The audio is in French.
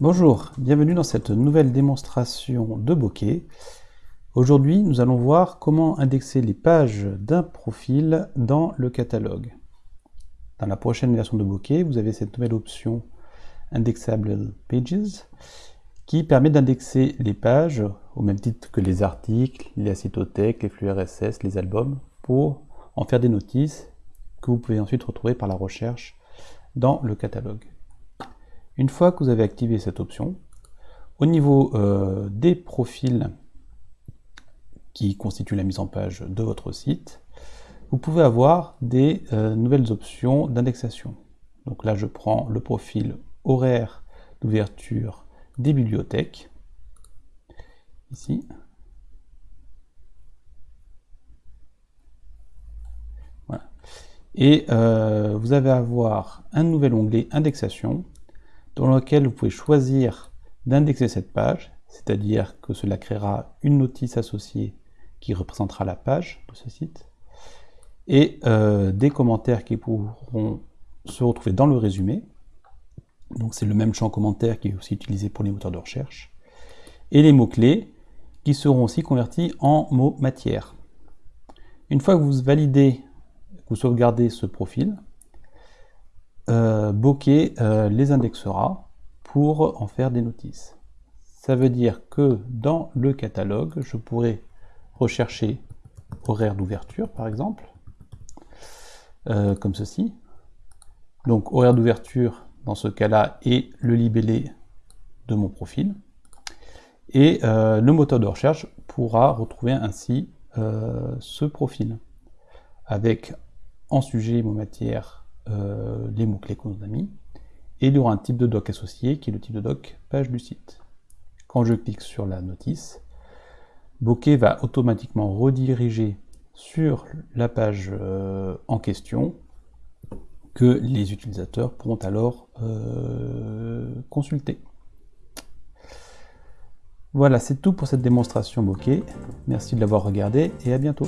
Bonjour, bienvenue dans cette nouvelle démonstration de bokeh. Aujourd'hui, nous allons voir comment indexer les pages d'un profil dans le catalogue. Dans la prochaine version de bokeh, vous avez cette nouvelle option Indexable Pages qui permet d'indexer les pages au même titre que les articles, les cytothèques, les flux RSS, les albums, pour en faire des notices que vous pouvez ensuite retrouver par la recherche dans le catalogue. Une fois que vous avez activé cette option, au niveau euh, des profils qui constituent la mise en page de votre site, vous pouvez avoir des euh, nouvelles options d'indexation. Donc là, je prends le profil horaire d'ouverture des bibliothèques, ici. Voilà. Et euh, vous allez avoir un nouvel onglet indexation dans lequel vous pouvez choisir d'indexer cette page, c'est-à-dire que cela créera une notice associée qui représentera la page de ce site, et euh, des commentaires qui pourront se retrouver dans le résumé. Donc c'est le même champ commentaire qui est aussi utilisé pour les moteurs de recherche. Et les mots-clés qui seront aussi convertis en mots matière. Une fois que vous validez, que vous sauvegardez ce profil, euh, Bokeh euh, les indexera pour en faire des notices. Ça veut dire que dans le catalogue, je pourrais rechercher horaire d'ouverture, par exemple, euh, comme ceci. Donc horaire d'ouverture, dans ce cas-là, est le libellé de mon profil. Et le moteur de recherche pourra retrouver ainsi ce profil, avec en sujet mon matière euh, les mots-clés qu'on a mis, et il y aura un type de doc associé qui est le type de doc page du site. Quand je clique sur la notice, Bokeh va automatiquement rediriger sur la page euh, en question que les utilisateurs pourront alors euh, consulter. Voilà, c'est tout pour cette démonstration Bokeh. Merci de l'avoir regardé et à bientôt.